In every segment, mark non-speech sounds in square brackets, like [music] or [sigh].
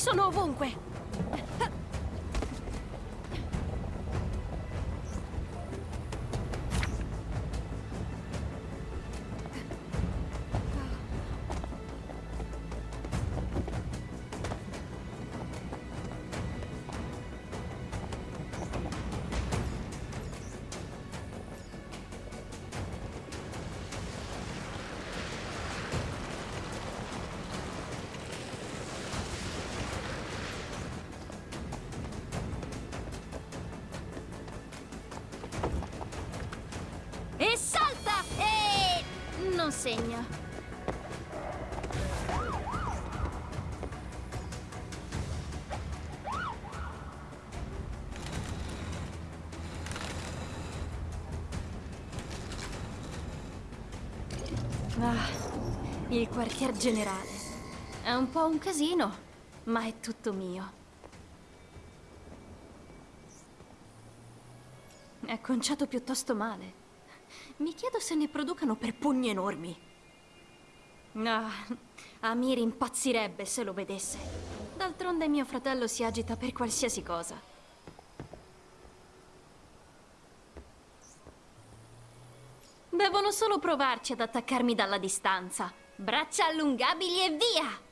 Sono ovunque! Il quartier generale. È un po' un casino, ma è tutto mio. È conciato piuttosto male. Mi chiedo se ne producano per pugni enormi. Ah, Amir impazzirebbe se lo vedesse. D'altronde mio fratello si agita per qualsiasi cosa. Devono solo provarci ad attaccarmi dalla distanza. Braccia allungabili e via!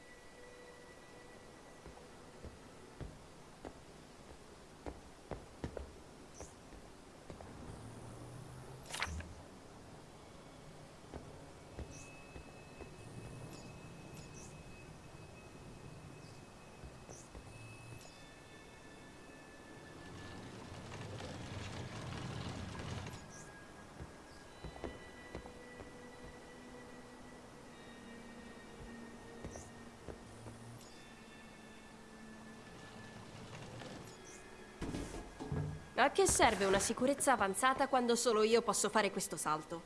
A che serve una sicurezza avanzata quando solo io posso fare questo salto?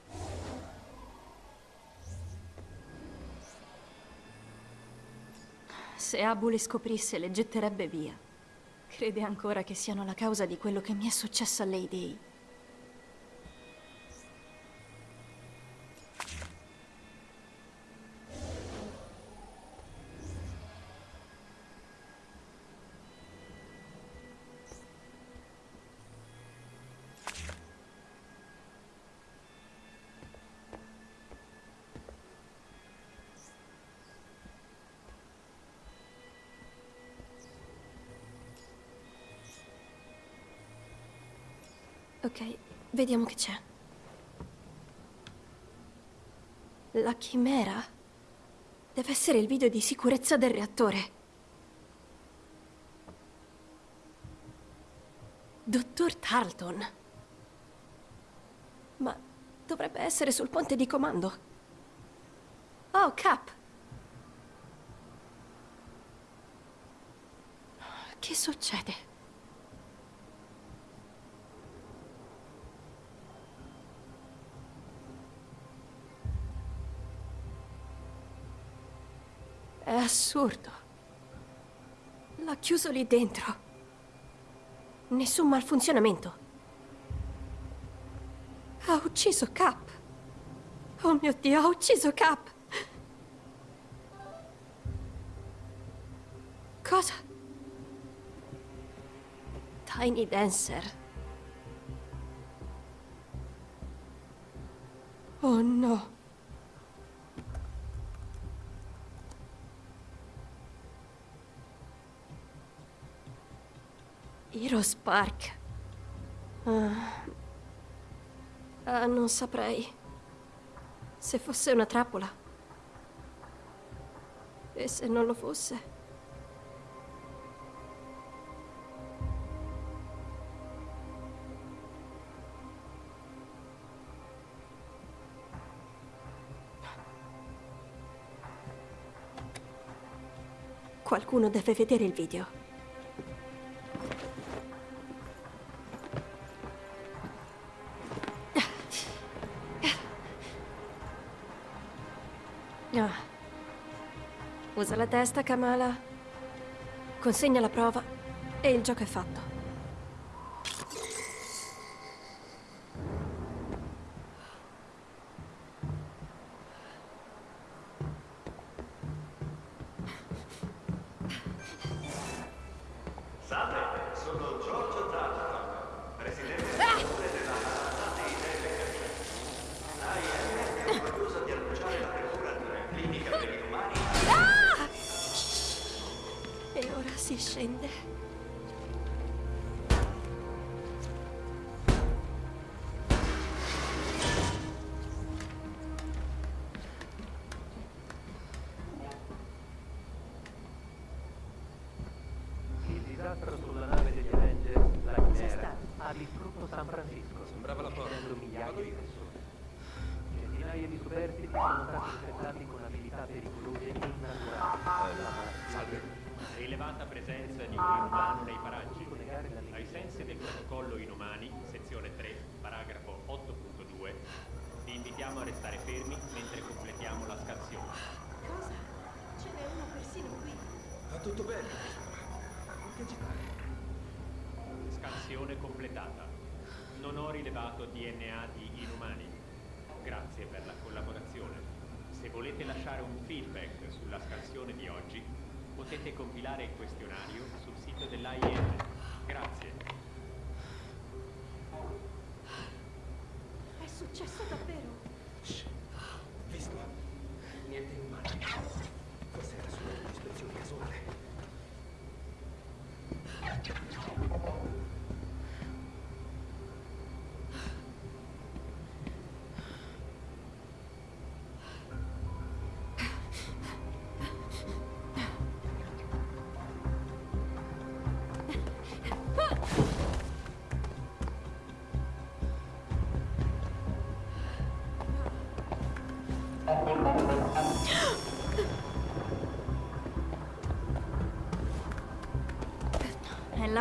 Se Abu le scoprisse, le getterebbe via. Crede ancora che siano la causa di quello che mi è successo a Lady. Ok, vediamo che c'è. La chimera? Deve essere il video di sicurezza del reattore. Dottor Tarleton. Ma dovrebbe essere sul ponte di comando. Oh, Cap. Che succede? Assurdo. L'ha chiuso lì dentro. Nessun malfunzionamento. Ha ucciso Cap. Oh mio Dio, ha ucciso Cap. Cosa? Tiny Dancer. Oh no. Hero Spark. Ah. Ah, non saprei. Se fosse una trappola. E se non lo fosse? Qualcuno deve vedere il video. La testa, Kamala. Consegna la prova e il gioco è fatto. Inumano nei paraggi. Ai sensi del protocollo inumani, sezione 3, paragrafo 8.2, vi invitiamo a restare fermi mentre completiamo la scansione. Cosa? Ce n'è uno persino qui. Va tutto bene. Che ci pare? Scansione completata. Non ho rilevato DNA di inumani. Grazie per la collaborazione. Se volete lasciare un feedback sulla scansione di oggi, potete compilare il questionario dell'AIM. Grazie.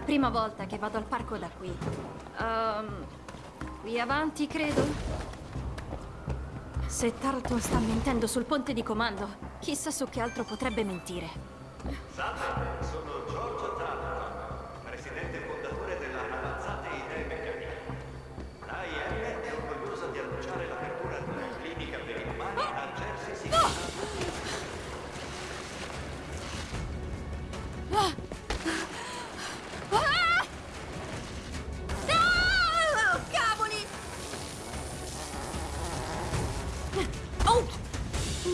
La prima volta che vado al parco da qui. Ehm, qui avanti, credo? Se Tarleton sta mentendo sul ponte di comando, chissà su che altro potrebbe mentire.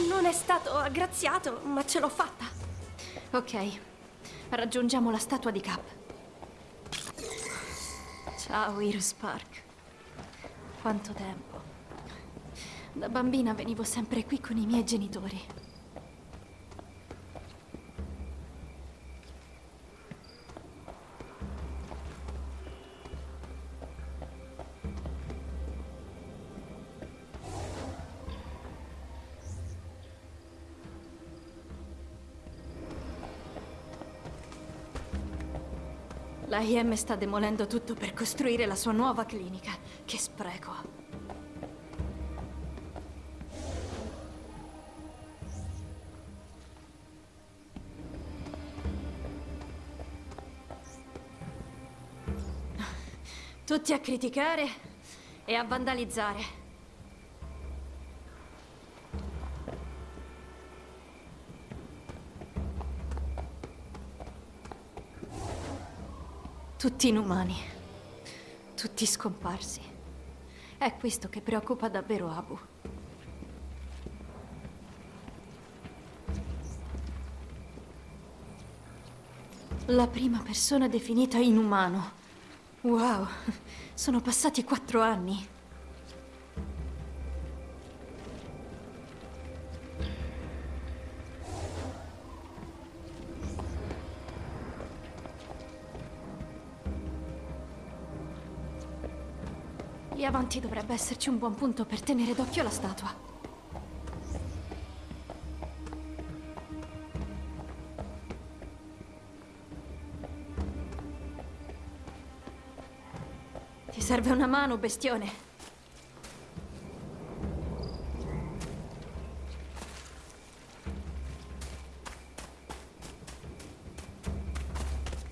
Non è stato aggraziato, ma ce l'ho fatta. Ok, raggiungiamo la statua di Cap. Ciao, Iris Park. Quanto tempo. Da bambina venivo sempre qui con i miei genitori. La IM sta demolendo tutto per costruire la sua nuova clinica. Che spreco. Tutti a criticare e a vandalizzare. Tutti inumani. Tutti scomparsi. È questo che preoccupa davvero Abu. La prima persona definita inumano. Wow, sono passati quattro anni. Avanti dovrebbe esserci un buon punto per tenere d'occhio la statua. Ti serve una mano, bestione?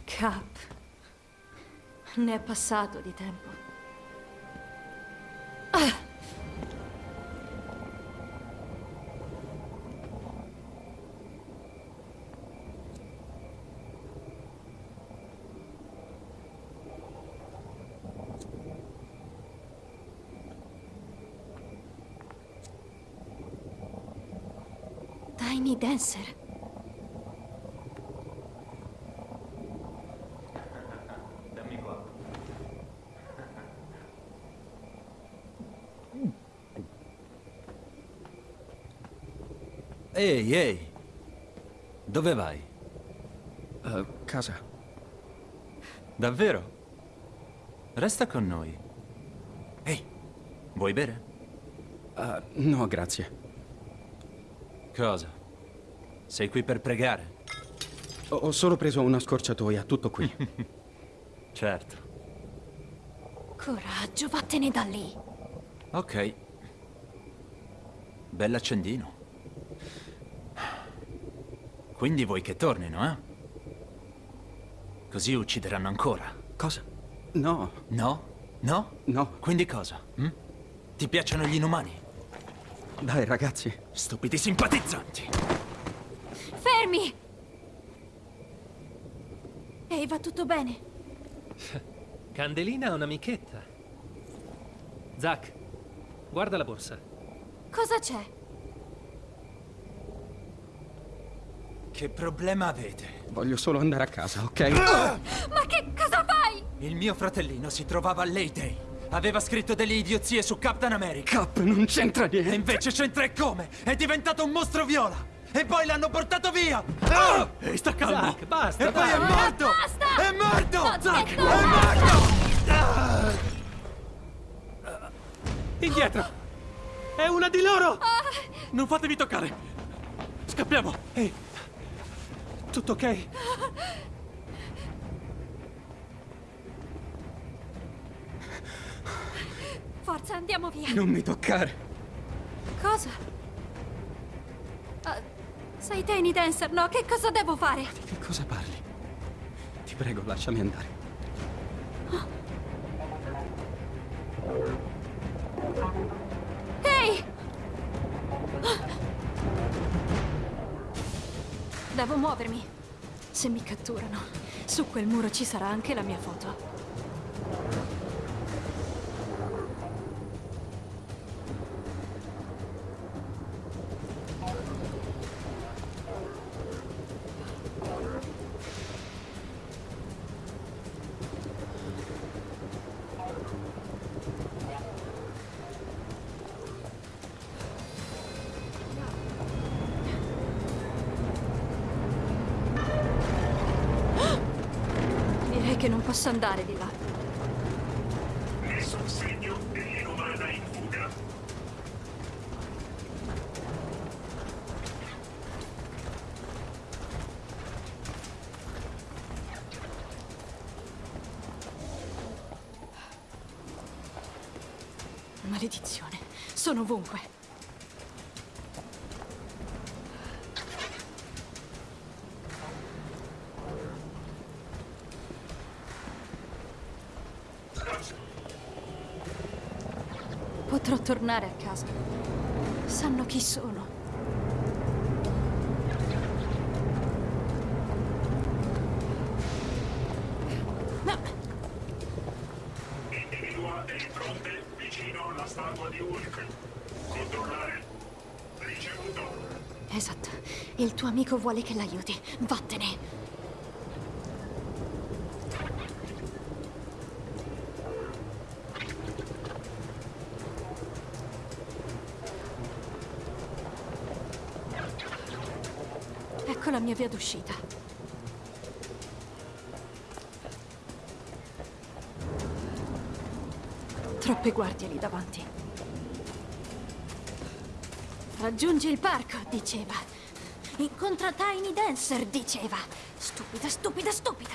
Cap. Ne è passato di tempo. Spencer. Dammi qua. Ehi, ehi. Dove vai? Uh, casa. Davvero? Resta con noi. Ehi, vuoi bere? Uh, no, grazie. Cosa? Sei qui per pregare? Ho solo preso una scorciatoia, tutto qui. [laughs] Certo. Coraggio, vattene da lì. Ok. Bell'accendino. Quindi vuoi che tornino, eh? Così uccideranno ancora. Cosa? No, No? No? no. Quindi cosa? hm? Ti piacciono gli inumani? Dai, ragazzi. Stupidi simpatizzanti. Fermi! Ehi, va tutto bene? Candelina ha un'amichetta. Zack, guarda la borsa. Cosa c'è? Che problema avete? Voglio solo andare a casa, ok? Ma che cosa fai? Il mio fratellino si trovava a Leyday. Aveva scritto delle idiozie su Captain America. Cap, non c'entra E niente. invece c'entra e come? È diventato un mostro viola! E poi l'hanno portato via! Ah! Ehi, sta calmo! Zack, basta, E poi è morto! Basta! È morto! No, Zack, no! è morto! Indietro! È una di loro! Non fatevi toccare! Scappiamo! Ehi, tutto ok? Forza, andiamo via. Non mi toccare. Cosa? Ah, sei Tiny Dancer, no? Che cosa devo fare? Che cosa parli? Ti prego, lasciami andare. Ehi! Devo muovermi. Se mi catturano, su quel muro ci sarà anche la mia foto. Direi che non posso andare di là. Nessun segno dell'inumana in fuga. Maledizione, sono ovunque. Potrò tornare a casa. Sanno chi sono. No, Individua il fronte vicino alla statua di Hulk. Controllare. Ricevuto. esatto. Il tuo amico vuole che l'aiuti. Vattene. Ecco la mia via d'uscita. Troppe guardie lì davanti. Raggiungi il parco, diceva. Incontra Tiny Dancer, diceva. Stupida, stupida, stupida.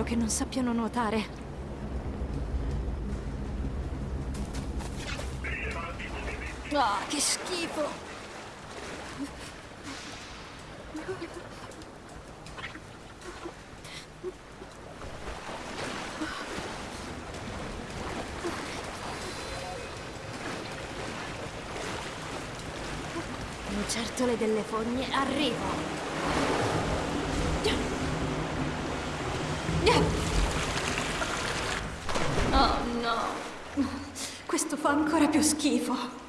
Spero che non sappiano nuotare. Ah, che schifo! Lucertole delle fogne, arrivo! Oh no! Questo fa ancora più schifo!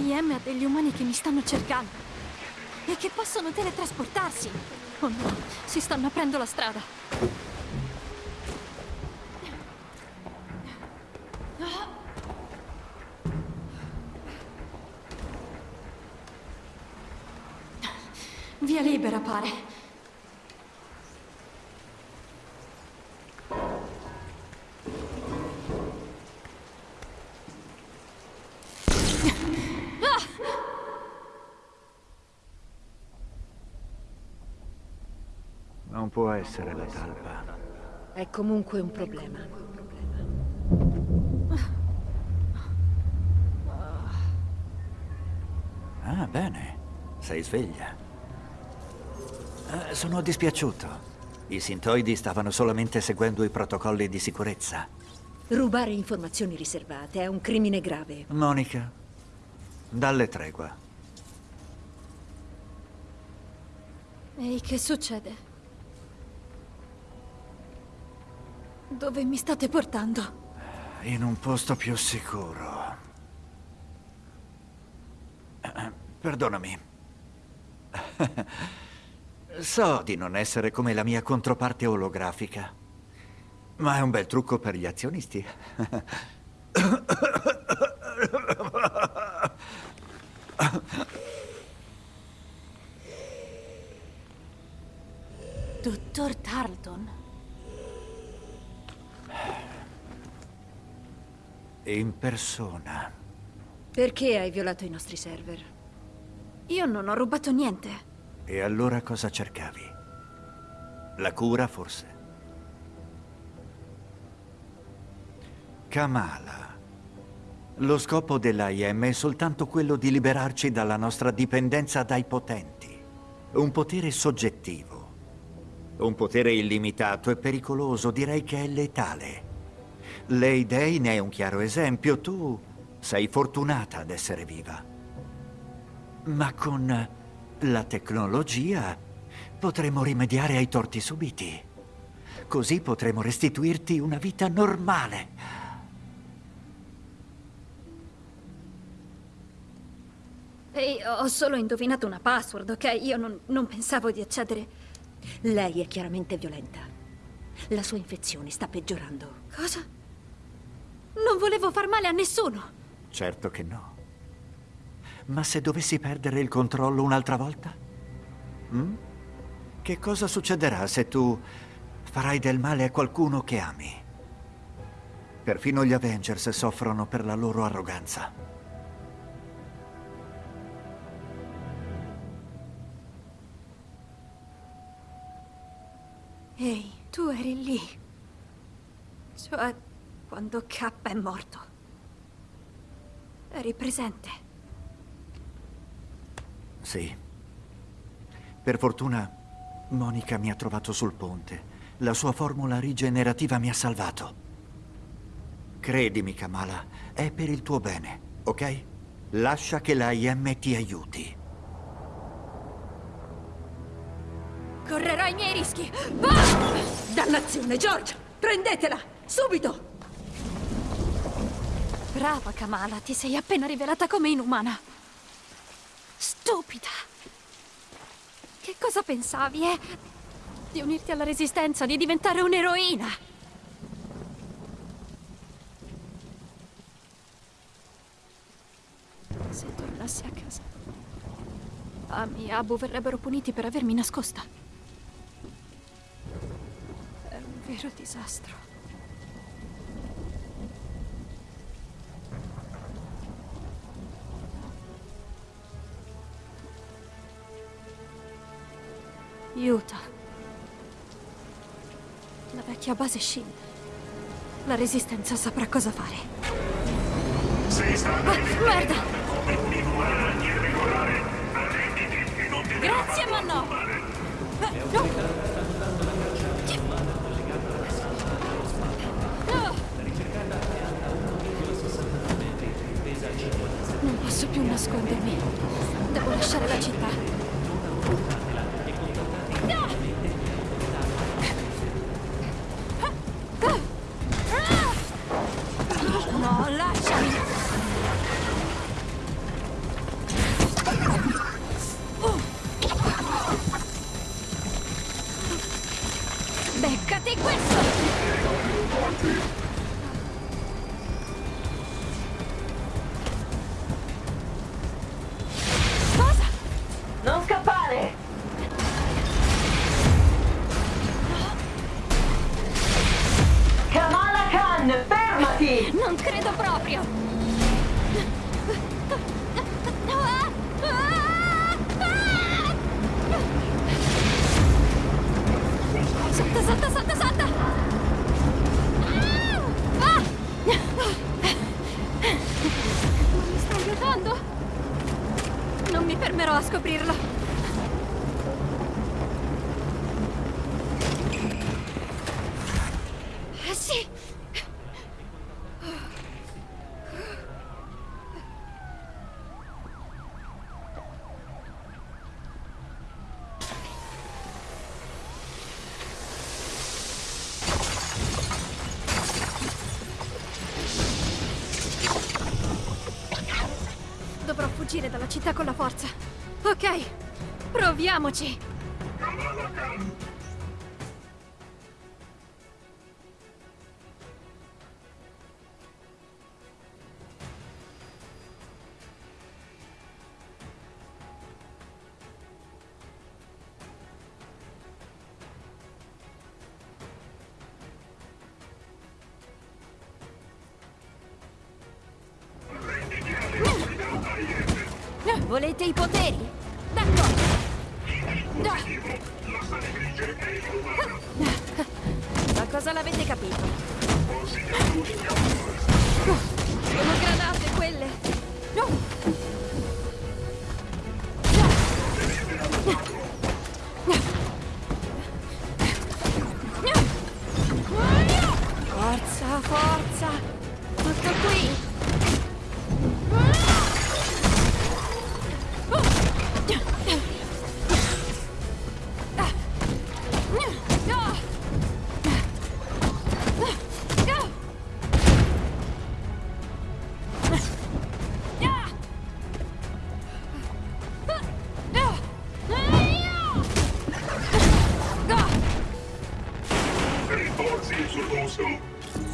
La IM ha degli umani che mi stanno cercando. E che possono teletrasportarsi. Oh no, si stanno aprendo la strada. Via libera, pare. Non può essere la talpa. È comunque un problema. Ah, bene. Sei sveglia. Eh, sono dispiaciuto. I sintoidi stavano solamente seguendo i protocolli di sicurezza. Rubare informazioni riservate è un crimine grave. Monica, dalle tregua. Ehi, che succede? Dove mi state portando? In un posto più sicuro. Perdonami. So di non essere come la mia controparte olografica, ma è un bel trucco per gli azionisti. In persona. Perché hai violato i nostri server? Io non ho rubato niente. E allora cosa cercavi? La cura, forse? Kamala. Lo scopo dell'AIM è soltanto quello di liberarci dalla nostra dipendenza dai potenti. Un potere soggettivo. Un potere illimitato e pericoloso, direi che è letale. Lei Day ne è un chiaro esempio. Tu sei fortunata ad essere viva. Ma con la tecnologia potremo rimediare ai torti subiti. Così potremo restituirti una vita normale. Ehi, ho solo indovinato una password, ok? Io non, non pensavo di accedere. Lei è chiaramente violenta. La sua infezione sta peggiorando. Cosa? Non volevo far male a nessuno. Certo che no. Ma se dovessi perdere il controllo un'altra volta? Mm? Che cosa succederà se tu farai del male a qualcuno che ami. Perfino gli Avengers soffrono per la loro arroganza. Ehi, tu eri lì. Cioè, quando K è morto. Eri presente. Sì. Per fortuna, Monica mi ha trovato sul ponte. La sua formula rigenerativa mi ha salvato. Credimi, Kamala, è per il tuo bene, ok? Lascia che la IM ti aiuti. Correrò i miei rischi. Va! Dannazione, George! Prendetela! Subito! Brava, Kamala, ti sei appena rivelata come inumana. Stupida. Che cosa pensavi, eh? Di unirti alla resistenza, di diventare un'eroina. Se tornassi a casa, Ami e Abu verrebbero puniti per avermi nascosta. È un vero disastro. Utah. La vecchia base Shield. La resistenza saprà cosa fare. Sei stata Ah, merda! come un'inumana irregolare. Arrenditi e non ti Grazie, ma no! Eh, no! No! Non posso più nascondermi. Devo lasciare la città. Fermerò a scoprirlo. Proviamoci. Volete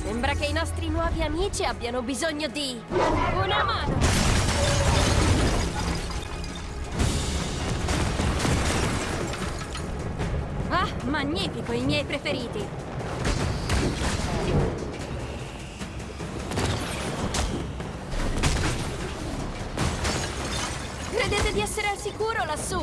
Sembra che i nostri nuovi amici abbiano bisogno di una mano. Ah, Magnifico, i miei preferiti. Credete di essere al sicuro lassù?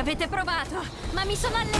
Avete provato, ma mi sono allenata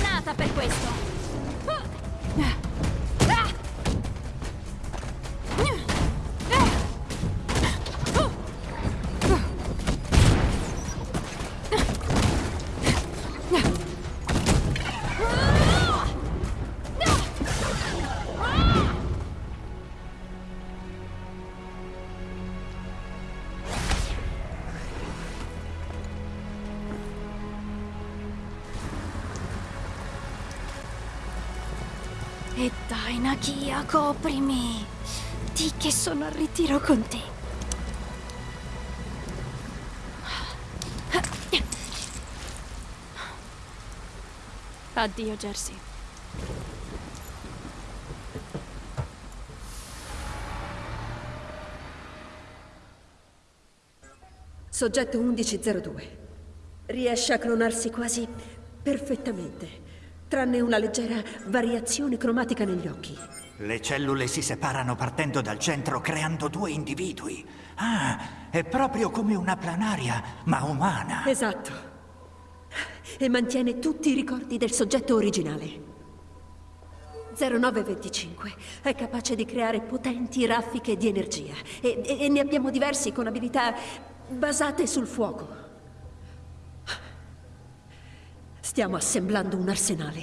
Nakia, coprimi. Di che sono al ritiro con te. Addio, Jersey. Soggetto 1102. Riesce a clonarsi quasi perfettamente, tranne una leggera variazione cromatica negli occhi. Le cellule si separano partendo dal centro creando due individui. Ah, è proprio come una planaria, ma umana. Esatto. E mantiene tutti i ricordi del soggetto originale. 0925 è capace di creare potenti raffiche di energia e, e- e ne abbiamo diversi con abilità basate sul fuoco. Stiamo assemblando un arsenale.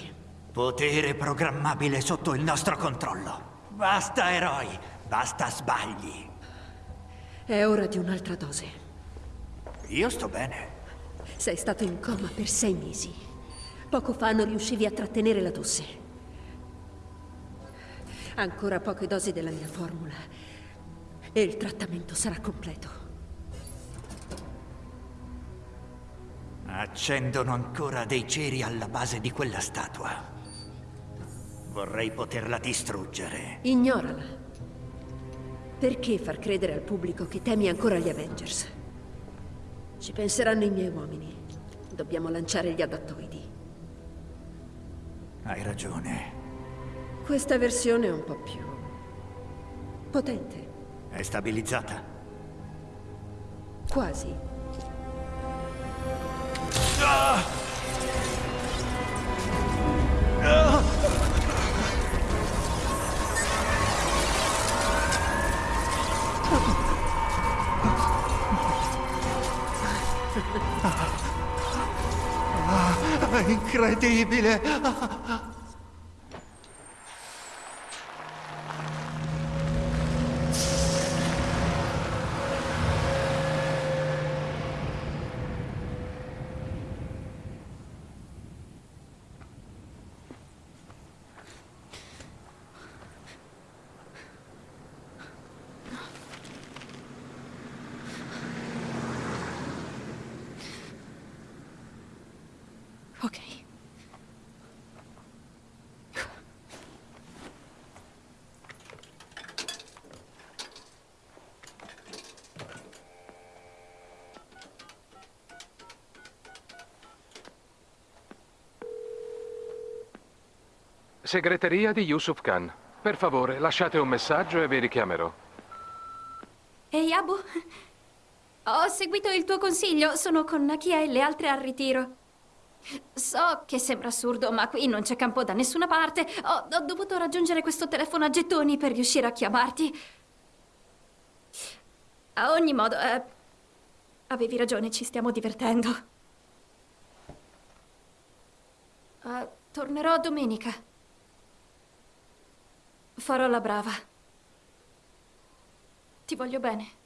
Potere programmabile sotto il nostro controllo. Basta eroi, basta sbagli. È ora di un'altra dose. Io sto bene. Sei stato in coma per sei mesi. Poco fa non riuscivi a trattenere la tosse. Ancora poche dosi della mia formula e il trattamento sarà completo. Accendono ancora dei ceri alla base di quella statua. Vorrei poterla distruggere. Ignorala. Perché far credere al pubblico che temi ancora gli Avengers? Ci penseranno i miei uomini. Dobbiamo lanciare gli adattoidi. Hai ragione. Questa versione è un po' più... potente. È stabilizzata. Quasi. È incredibile! Ok. Segreteria di Yusuf Khan. Per favore, lasciate un messaggio e vi richiamerò. Ehi, Abu. Ho seguito il tuo consiglio. Sono con Nakia e le altre al ritiro. So che sembra assurdo, ma qui non c'è campo da nessuna parte. Ho, ho dovuto raggiungere questo telefono a gettoni per riuscire a chiamarti. A ogni modo, eh, avevi ragione, ci stiamo divertendo. Eh, tornerò domenica. Farò la brava. Ti voglio bene.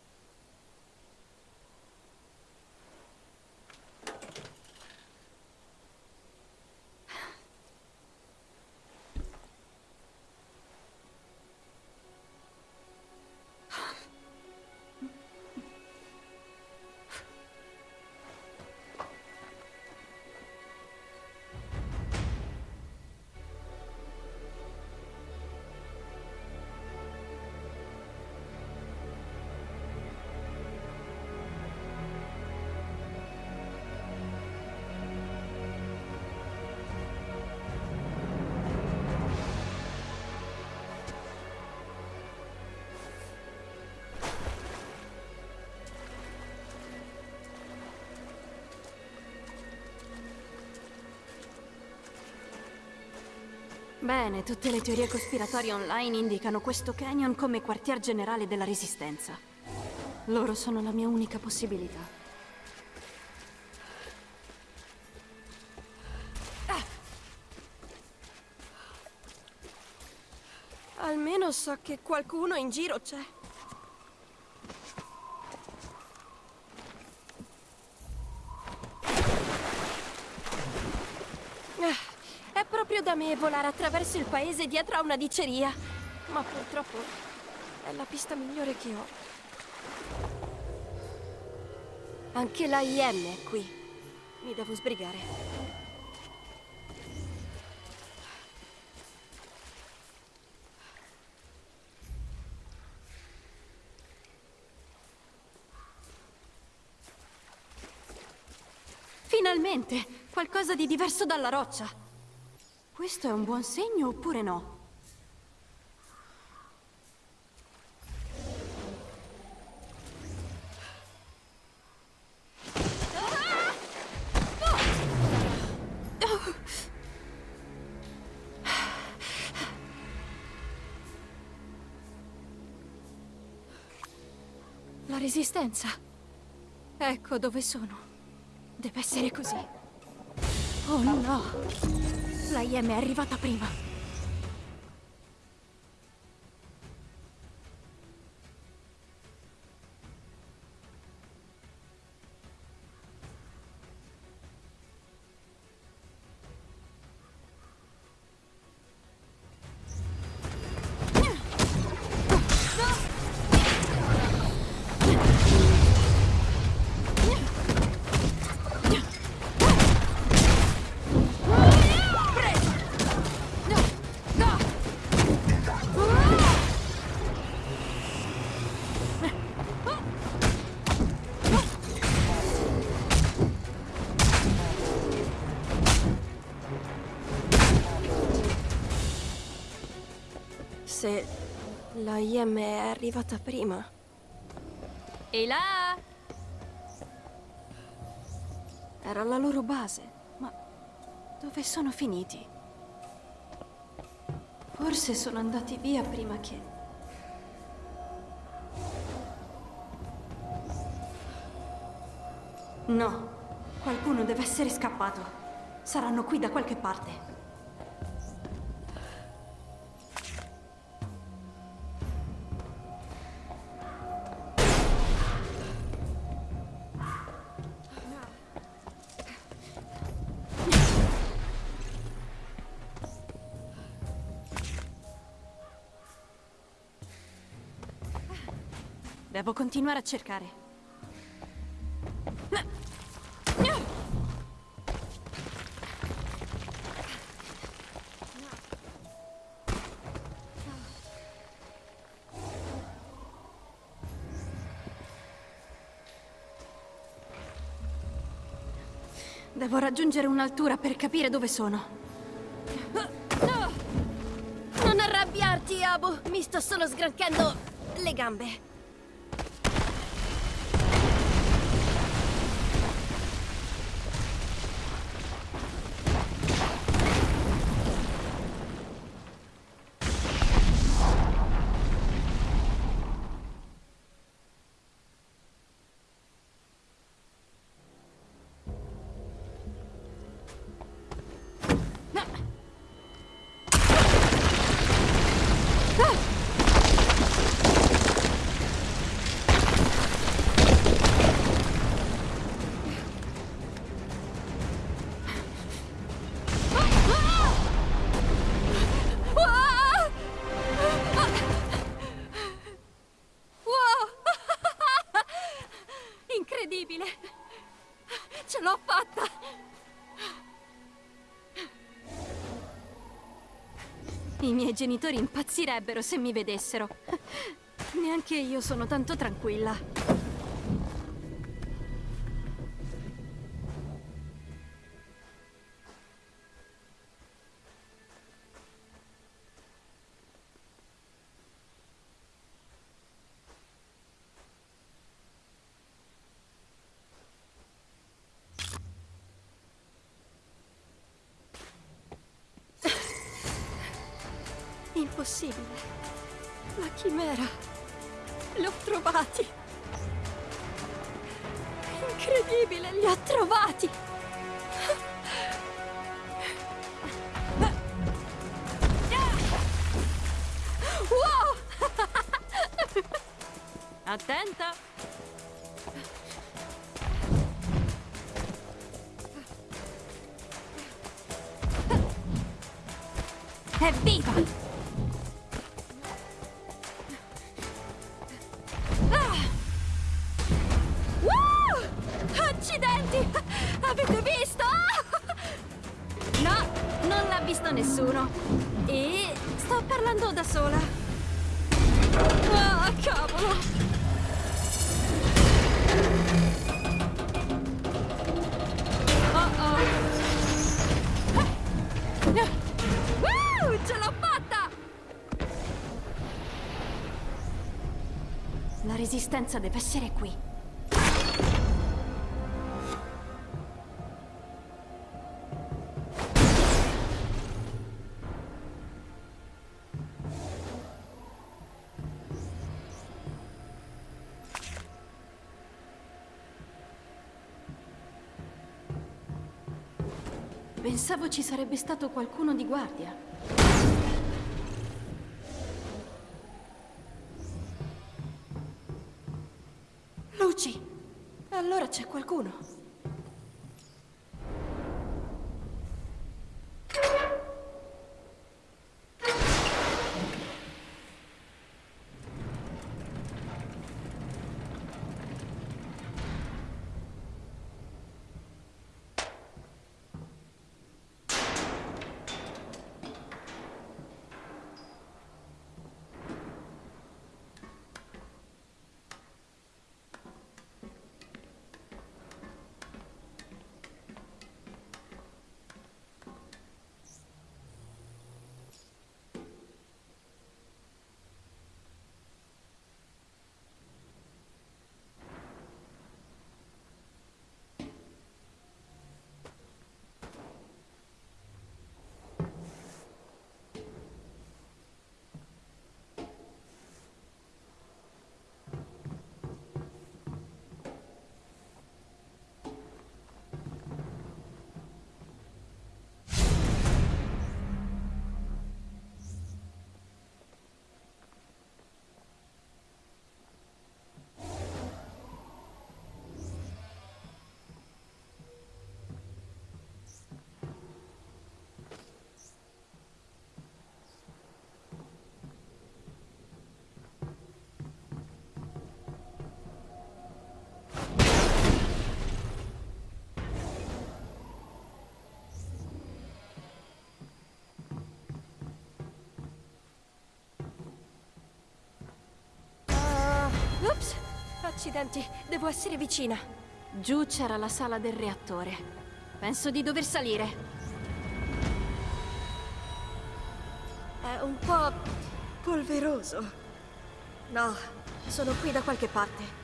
Bene, tutte le teorie cospiratorie online indicano questo canyon come quartier generale della Resistenza. Loro sono la mia unica possibilità. Ah! Almeno so che qualcuno in giro c'è. Ah, È proprio da me volare attraverso il paese dietro a una diceria. Ma purtroppo è la pista migliore che ho. Anche la IM è qui. Mi devo sbrigare. Finalmente! Qualcosa di diverso dalla roccia. Questo è un buon segno oppure no? La resistenza. Ecco dove sono. Deve essere così. Oh no! La IM è arrivata prima. La IM è arrivata prima. E là! Era la loro base, ma dove sono finiti? Forse sono andati via prima che... No, qualcuno deve essere scappato. Saranno qui da qualche parte. Devo continuare a cercare. Devo raggiungere un'altura per capire dove sono. Non arrabbiarti, Abu! Mi sto solo sgranchendo le gambe. Genitori impazzirebbero se mi vedessero. Neanche io sono tanto tranquilla. Incredibile, li ho trovati. Wow! Attenta! Evviva! Resistenza deve essere qui. Pensavo ci sarebbe stato qualcuno di guardia. Qualcuno. Accidenti, devo essere vicina. Giù c'era la sala del reattore. Penso di dover salire. È un po' polveroso. No, sono qui da qualche parte.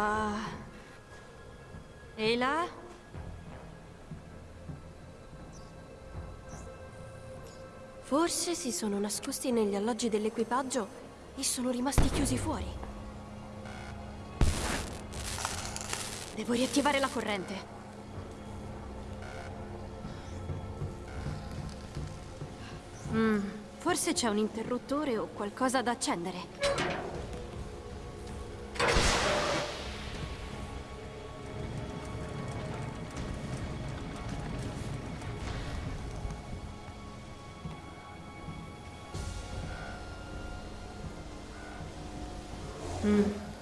Ah. E là? Forse si sono nascosti negli alloggi dell'equipaggio e sono rimasti chiusi fuori. Devo riattivare la corrente. Mm, forse c'è un interruttore o qualcosa da accendere.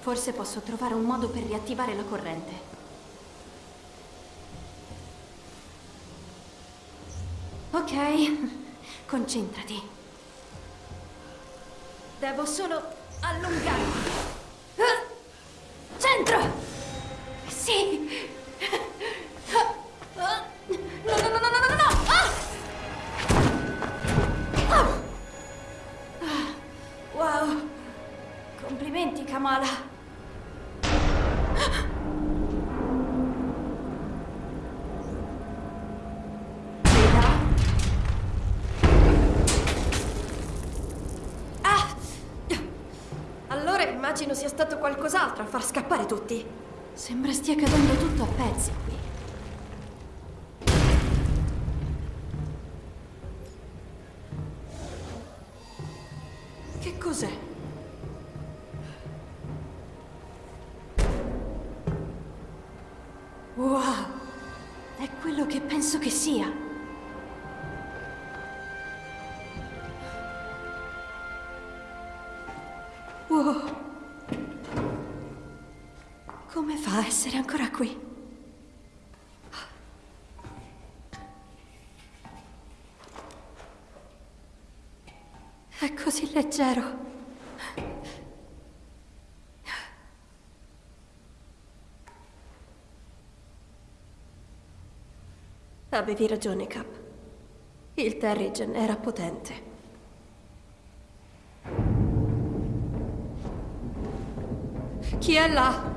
Forse posso trovare un modo per riattivare la corrente. Ok, concentrati. Devo solo allungarmi. tutti? Sembra stia cadendo tutto a pezzi qui. Che cos'è? Wow! È quello che penso che sia. Come fa a essere ancora qui? È così leggero. Avevi ragione, Cap. Il Terrigen era potente. Chi è là?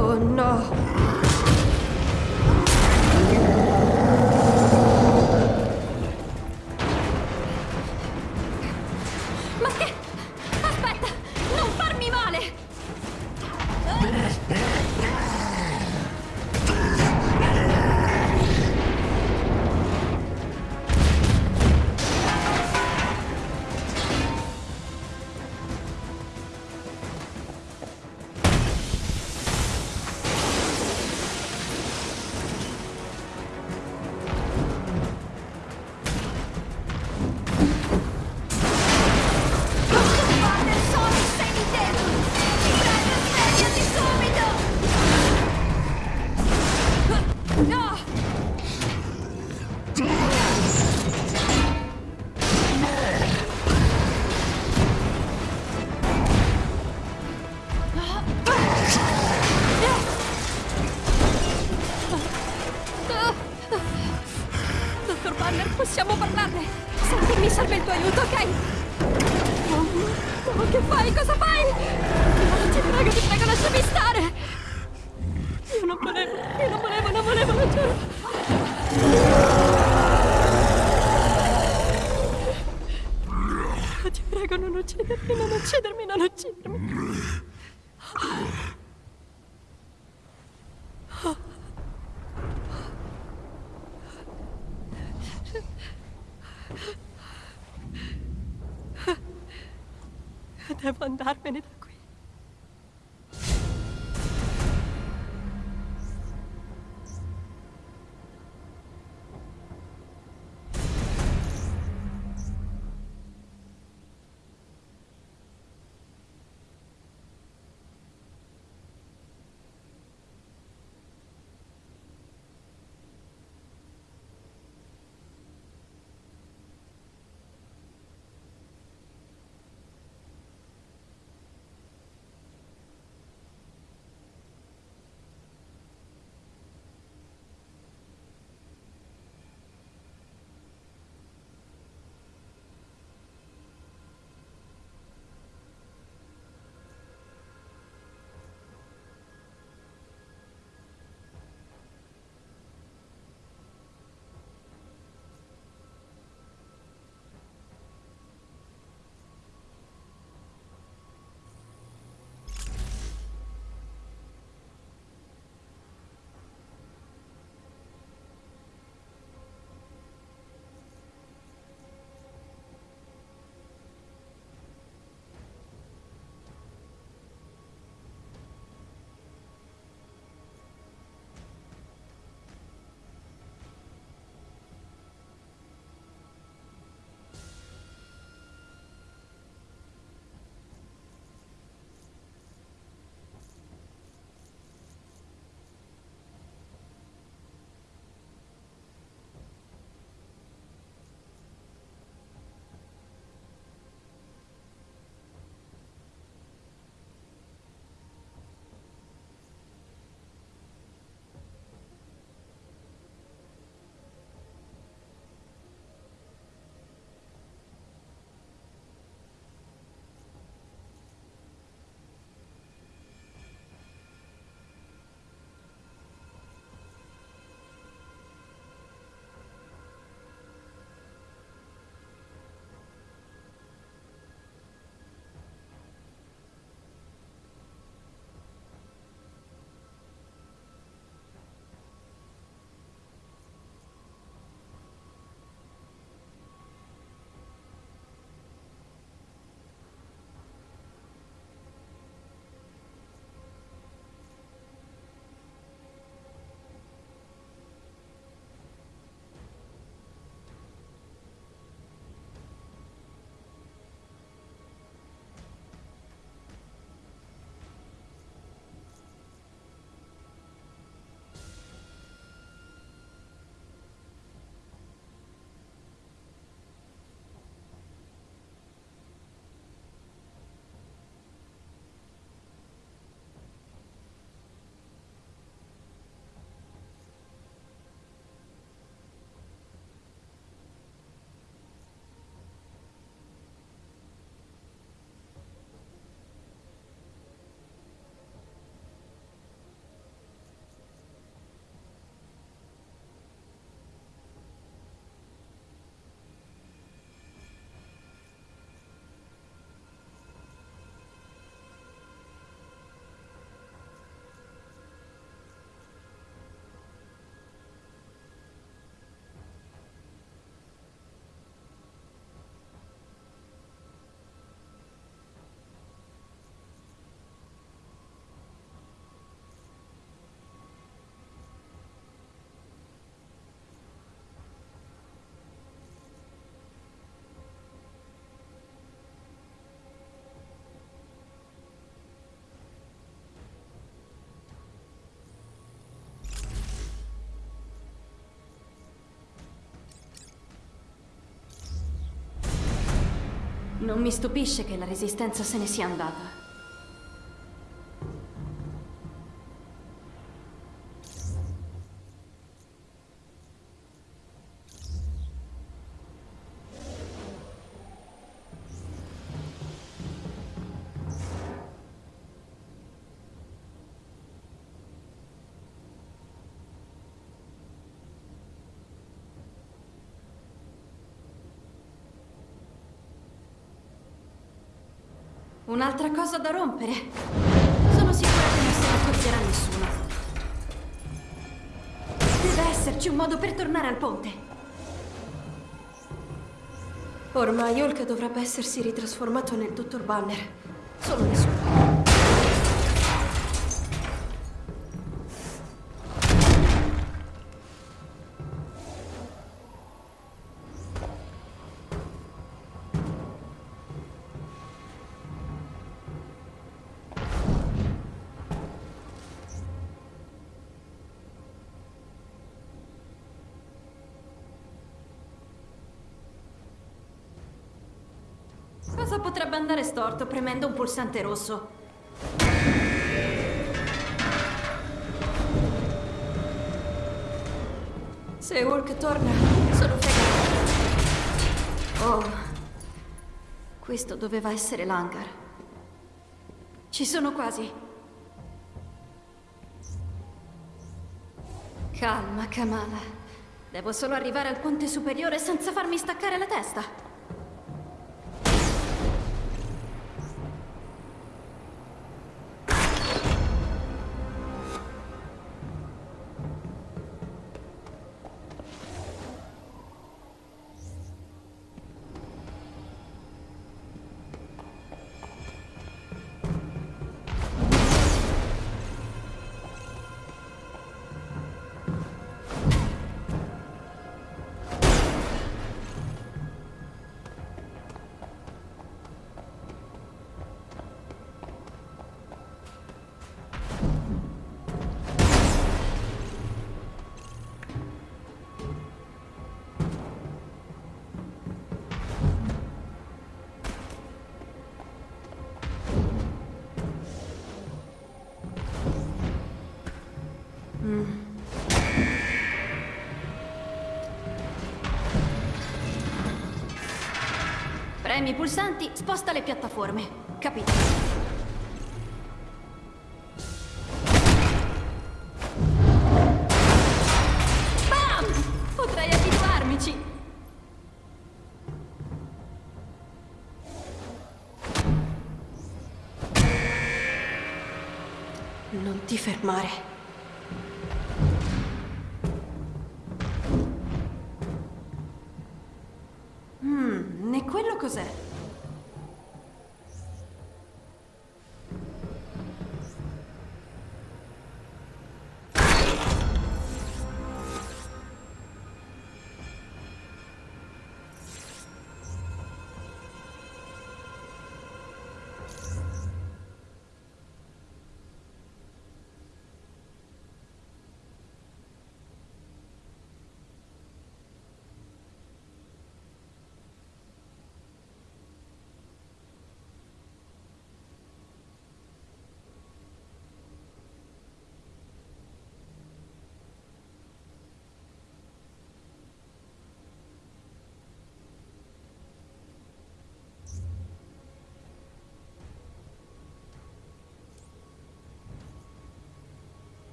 Oh no. Non mi stupisce che la resistenza se ne sia andata. Un'altra cosa da rompere. Sono sicura che non se ne accorgerà nessuno. Deve esserci un modo per tornare al ponte. Ormai Hulk dovrebbe essersi ritrasformato nel Dottor Banner. Solo nessuno. Storto premendo un pulsante rosso? Se Hulk torna, sono fregata. Oh, questo doveva essere l'hangar. Ci sono quasi. Calma, Kamala. Devo solo arrivare al ponte superiore senza farmi staccare la testa. Premi i pulsanti, sposta le piattaforme. Capito? Bam! Potrei abituarmici. Non ti fermare.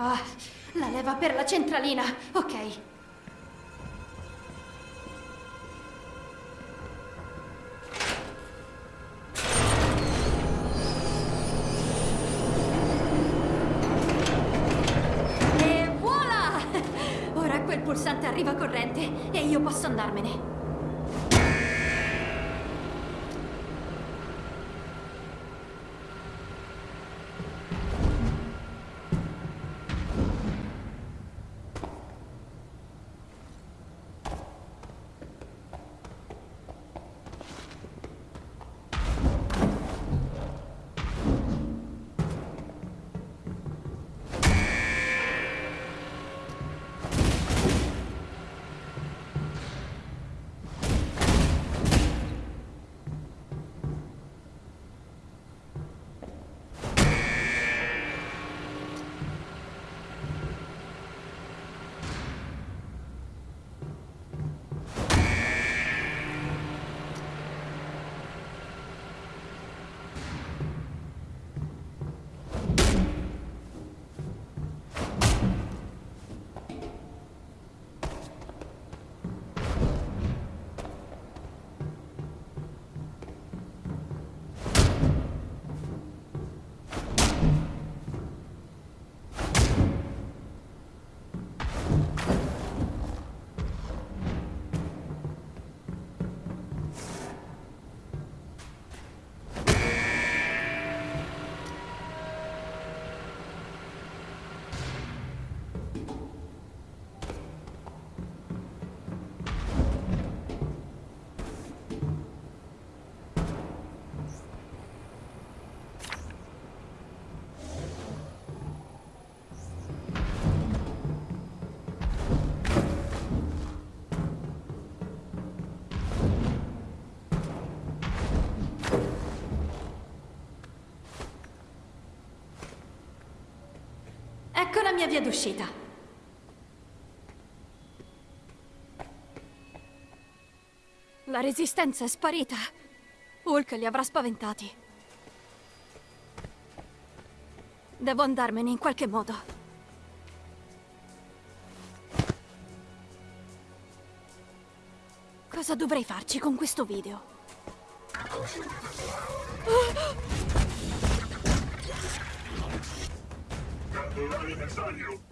Ah, la leva per la centralina. Ok. Mia via d'uscita. La resistenza è sparita. Hulk li avrà spaventati. Devo andarmene in qualche modo. Cosa dovrei farci con questo video? Believe it's on you!